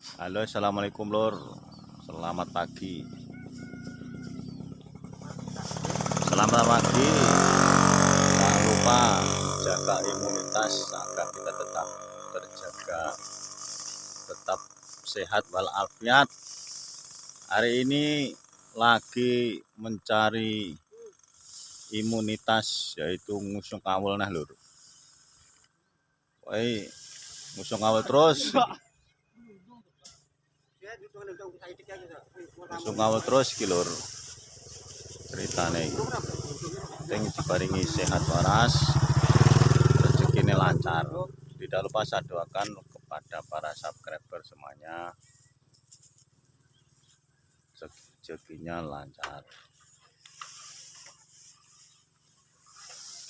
Halo assalamualaikum lor Selamat pagi. Selamat pagi. Jangan lupa jaga imunitas agar kita tetap terjaga Tetap sehat walafiat. Hari ini lagi mencari imunitas yaitu ngusung kawul nah lur. Woi ngusung kawul terus Sungawa terus iki lur. Ceritane. Sing diparingi sehat waras, rezekine lancar. Tidak lupa saya doakan kepada para subscriber semuanya. Rezekinya lancar.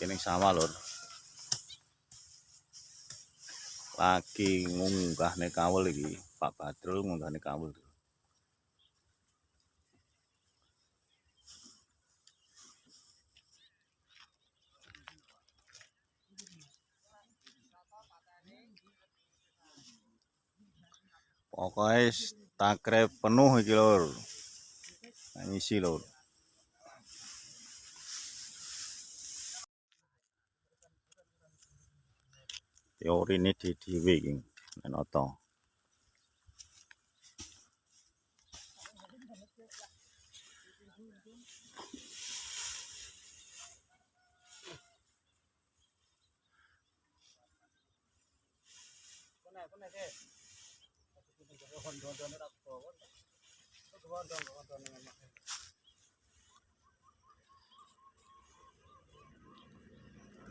Kini sama lur. Lagi ngunggah nih kawul iki. Pak Badrul ngunggah nih kawul. Pokoknya takre penuh iki lur. Ngisi lur. Teori ini di dhewe iki. Menoto.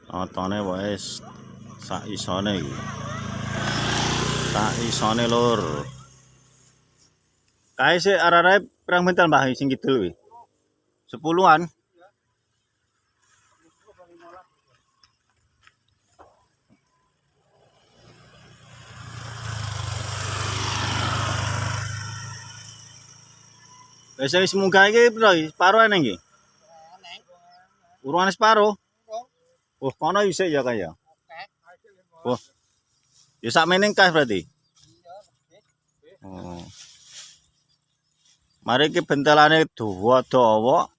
Notone wis sak isone iki. Sak isone lur. Kae sik arare pirang mental Mbah sing kidul kuwi? Sepuluhan. Wis wis munggah iki piro? Separo eneng iki? Urungan separo. Oh, kono isik ya kaya. Oh. Ya sak meneng kas berarti. Oh. Mari iki bentelane dawa-dawa.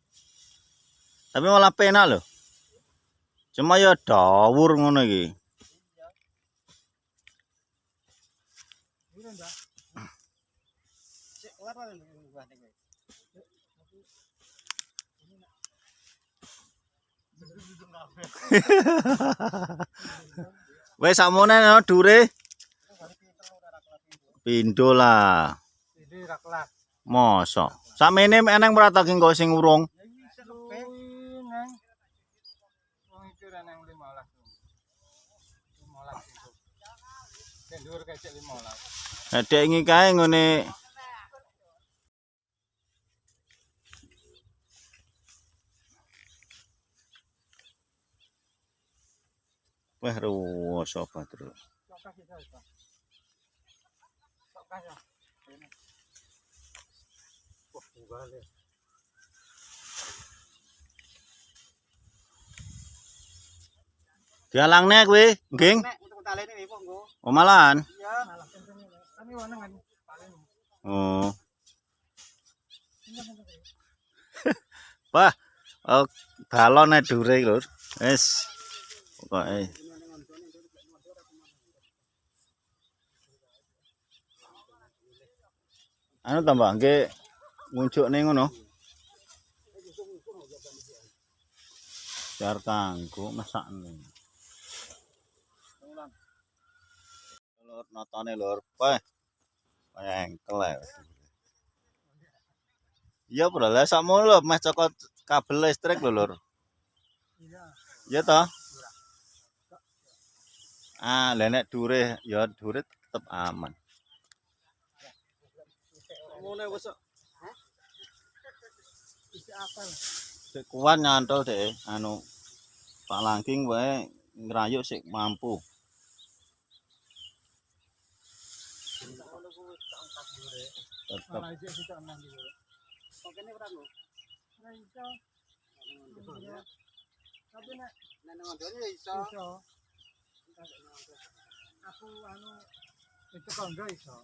Tapi malah penak lho. Cuma ya dawur ngono iki. Wes sakmene no dure. Pindho lah. Mosok. Sakmene eneng merata ki engko sing urung. Nek dek iki kae ngene Wah, ruwo sobat terus. Dialangne kuwi, nggih. Oh, malahan. Oh. Pak, oh, balone dure, Lur. Wis. Pokoke. Anu tambah nggih ngunjukne ngono. Biar kanggo mesakne. Lur notone lur. Wah. Kaya engkel ya. Iya, Bro. Lah sakmu lho meh cokot kabel listrik lho, Lur. Iya toh? Ah, lah nek dure ya dure tetep aman. Sik kuat nyantol deh anu Pak Langking wae ngrayuk sik mampu. Tetep Tapi nek nek ngondone iso. Aku anu itu konggo iso.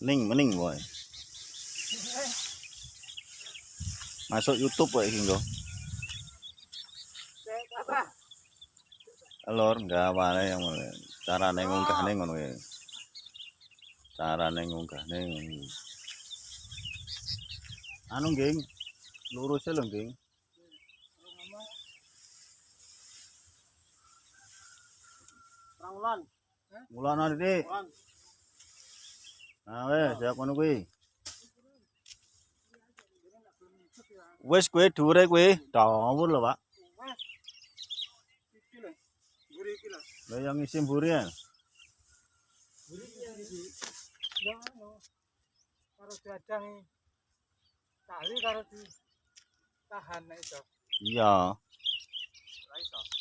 Mending, mending boy. Masuk YouTube boy hingga. Lor, enggak apa yang cara nengunggah nih ngono ya. Cara nengunggah nih. Anu geng, lurusnya lho geng. Perang ulan. Mulane Dik. Nah, wes, siap ngono kuwi. Wes kuwi dhuwure kuwi dawur lho, Pak. Iki lho. Guri iki lho. Lah yang ngisi mburi ya. Iki yang iki. Ya anu. Karo dadang tali karo di tahan nek iso. Iya. Ora iso.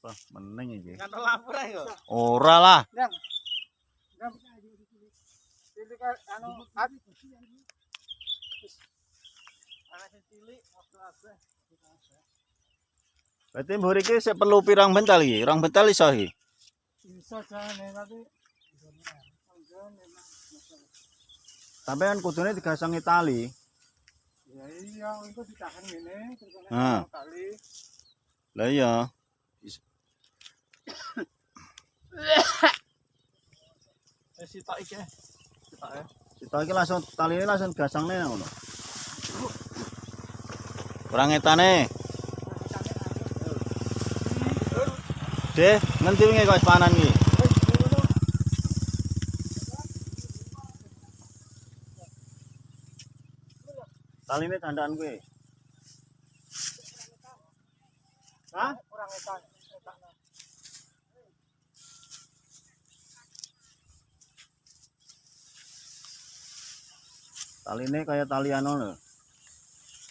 Wah, meneng iki. Kan lampu ra yo. Ora lah. Dang. Dang. Cilik ka- anu cilik waktu. Berarti mburi iki sik perlu pirang bental iki? Rong bental iso iki. Iso jane tapi Sampeyan kudune digasangi tali. Ya iya, itu ditahan ngene, terus kali. Lah iya. Wis sitok iki. Sitok ya. Kita iki langsung tali ini langsung gasangne ngono. Kurang etane. Deh, ngendi wingi kok wis panan iki? Taline dandaan kuwi. Taline kaya tali anu lho.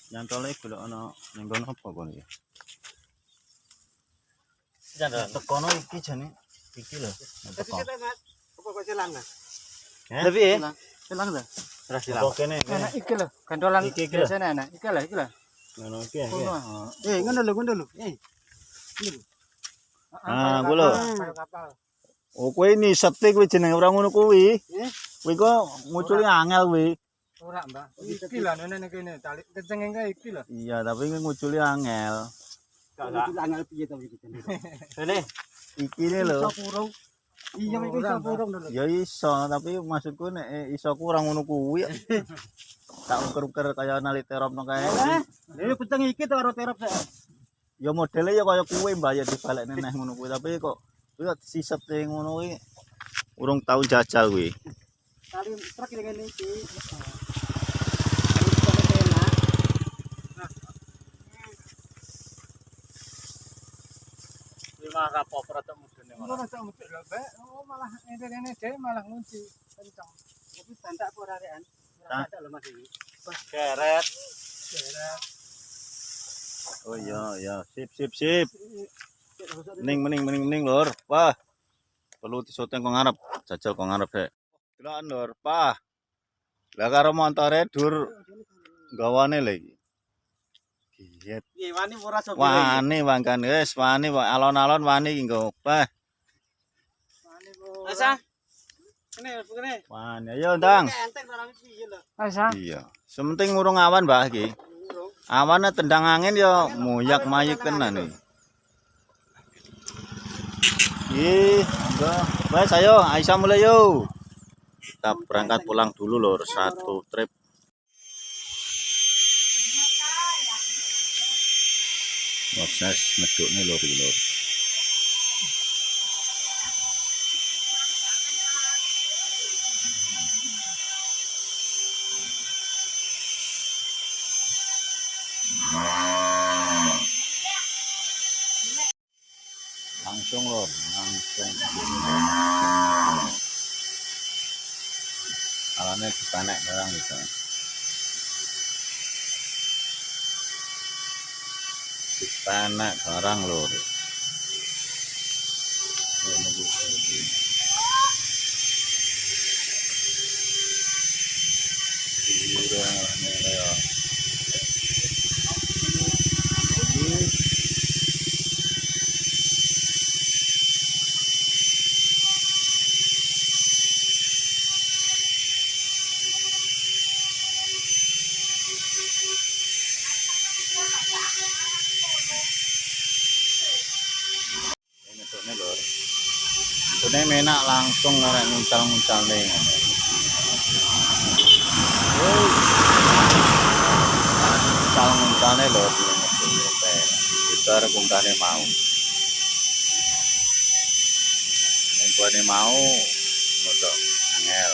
Nyantole golek ana ning kono apa kono iki? Jangan. Tekono iki jane iki lho. Tapi kita Mas, apa kok silang Mas? Tapi ya. Silang ta? Terus silang. Kene. Enak iki lho, gandolan Iki, iki lho. biasane enak. Iki lho, iki lho. Ngono iki. Kono. Eh, ngono lho, ngono lho. Eh. Ah, kuwi lho. Kayak kapal. Oh, kowe nisete kuwi jenenge ora ngono kuwi. Eh? Kuwi kok nguculi angel kuwi. Ora, Mbak. Iki lho nene kene tali kenceng engke iki lho. Iya, tapi kuwi nguculi angel. Iki angel piye to iki jenenge? Ini iki ne lho. Iso kurung. Iya, iki iso kurung lho. Ya iso, tapi maksudku nek eh, iso kurang ngono kuwi. Tak uker-uker kaya nali terop no kae. Eh, peteng iki to karo terop sik. Ya modele ya kaya kuwi mbak ya dibalekne neh ngono kuwi, tapi kok kuwi siset ngono kuwi. Urung tau jajal kuwi. Tali truk iki ngene iki. Lima rapopo rada mudune Ora tak mesti lho, Mbak. Oh, malah ngene-ngene dhewe malah ngunci kencang. Tapi bantak ora rekan? Ora bantak lho Mas iki. Keret. Daerah. Oh iya iya, sip sip sip. Mending mending mending mending lur. Wah. Perlu disoteng kok ngarep. Jajal kok ngarep rek. Delokan lur, Pah. Lah karo montore dur gawane lho Giet. Piye wani ora sok Wani wangkan wis wani wa- alon-alon wani iki nggo. Pah. Wani kok. Asa. Kene, kene. Wani ayo ndang. Asa. Iya. Sementing ngurung awan Mbah iki. Awannya tendang angin ya muyak mayik tenan nih. Ih. Baik, ayo, Aisyah mulai yuk. Kita berangkat pulang dulu lor, satu trip. Proses ngeduk nih lor, lor. Langsung lor, langsung. Alane dipanek barang gitu. Dipanek barang lor. Bene menak langsung ngarek nih. Nguncal-nguncal nih lho. Itu arep ungkane mau. Mau modok angel.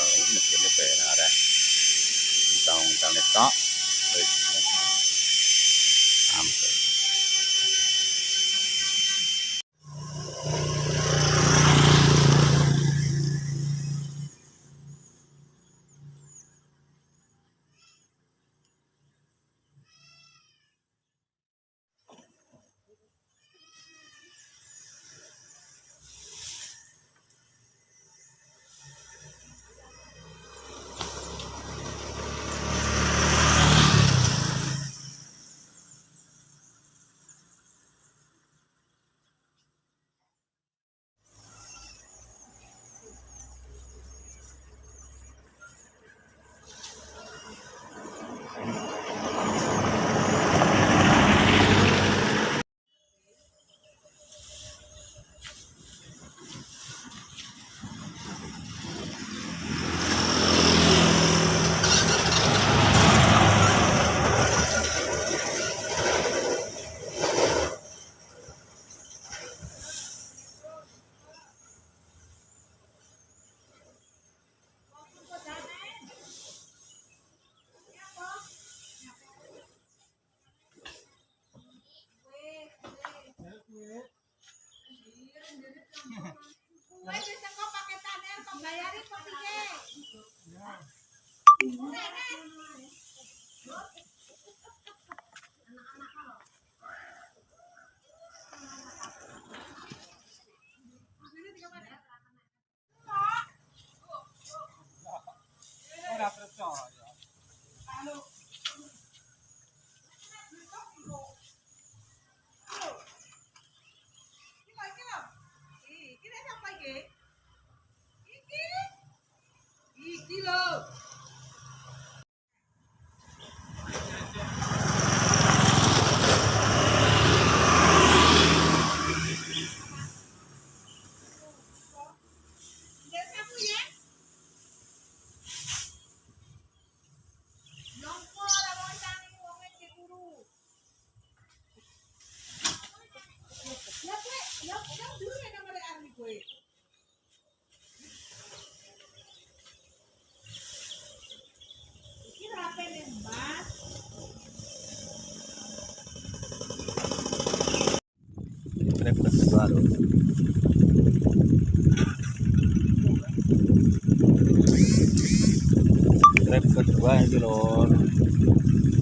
Kedua ini lho.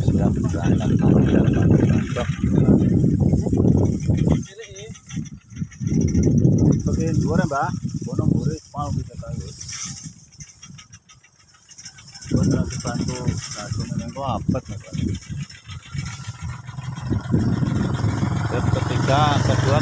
Siap berangkat panjang panjang. Oke, dua ya, Mbak. Bono murid mau bisa tahu. Buat bantu satu menengko apa? Trip ketiga, kedua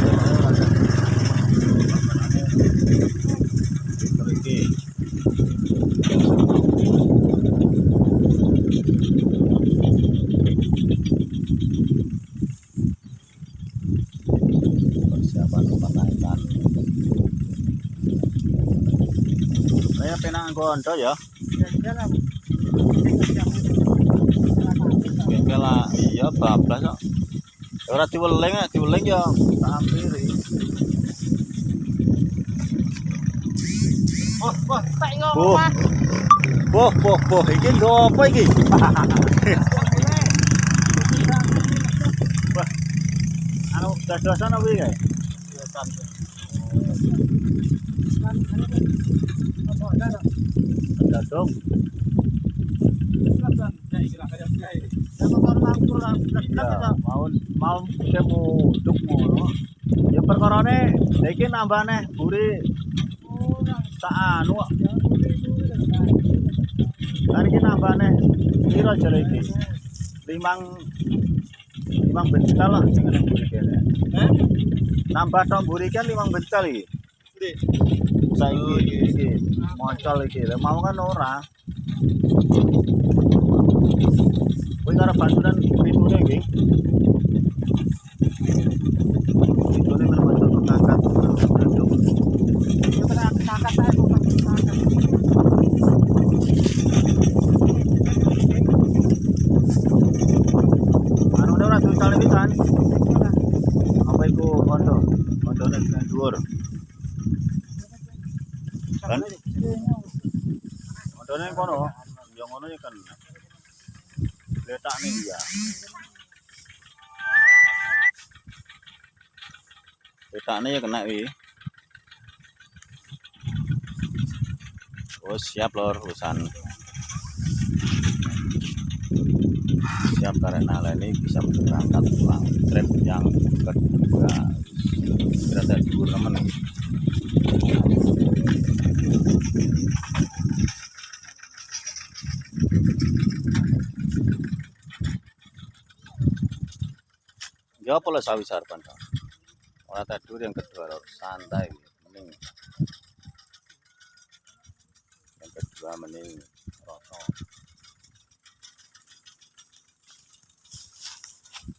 Saya penang gondo ya. Bengkel iya bablas kok. Ora diweling, nek diweling ya tak ampiri. Wah, wah, tak. Boh. Boh, boh, boh, iki ndo apa iki? Wah. Anu dadosan apa iki? Dadong. Iya, mau mau kemu duk ngono. Ya iki nambah neh buri tak anu. Kan iki nambah neh piro jare iki? Limang limang bental lah sing buri kene. Nambah tok buri kan limang bental iki. Saiki iki iki. Mau kan ora. Kowe karo bantuan pitune iki. Pitune menawa ngangkat. kondo. Kondone kena dhuwur. Kan kondone kono. Ya ngono ya kan. Letak nih ya. Letaknya ya kena wi. Oh siap lor urusan. Siap karena ini bisa berangkat pulang trip yang kedua. Saya dulu teman. Ya apa lah sawi sarpan Orang tidur yang kedua lor santai, mending. Yang kedua mending rosok.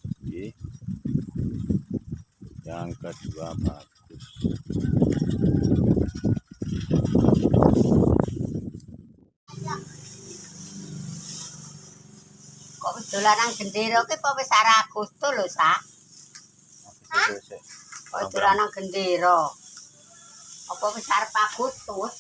Oke. Yang kedua bagus. Kok dolanan gendera ki apa wis Agustus lho, Sak? Masih dolanan gendera? Apa wis arep Agustus?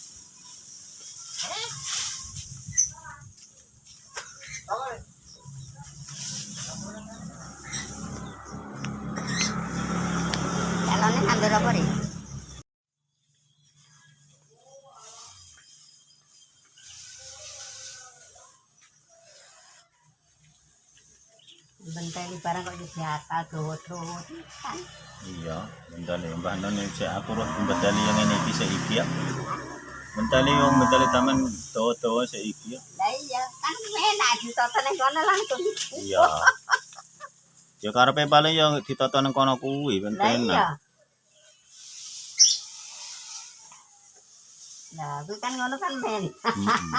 Calonnya nandur apa nih? Barang kok jadi akal dowo-dowo kan? Iya, mentali mbah non yang saya aku roh mentali yang ini bisa iki ya. Mentali yang mentali taman tawa-tawa saya iki ya. Lah iya, kan enak ditoto ning kono langsung. Iya. Ya karepe paling yang ditata nang kono kuwi ben Lah iya. Lah, kuwi kan ngono kan men. Mm-mm.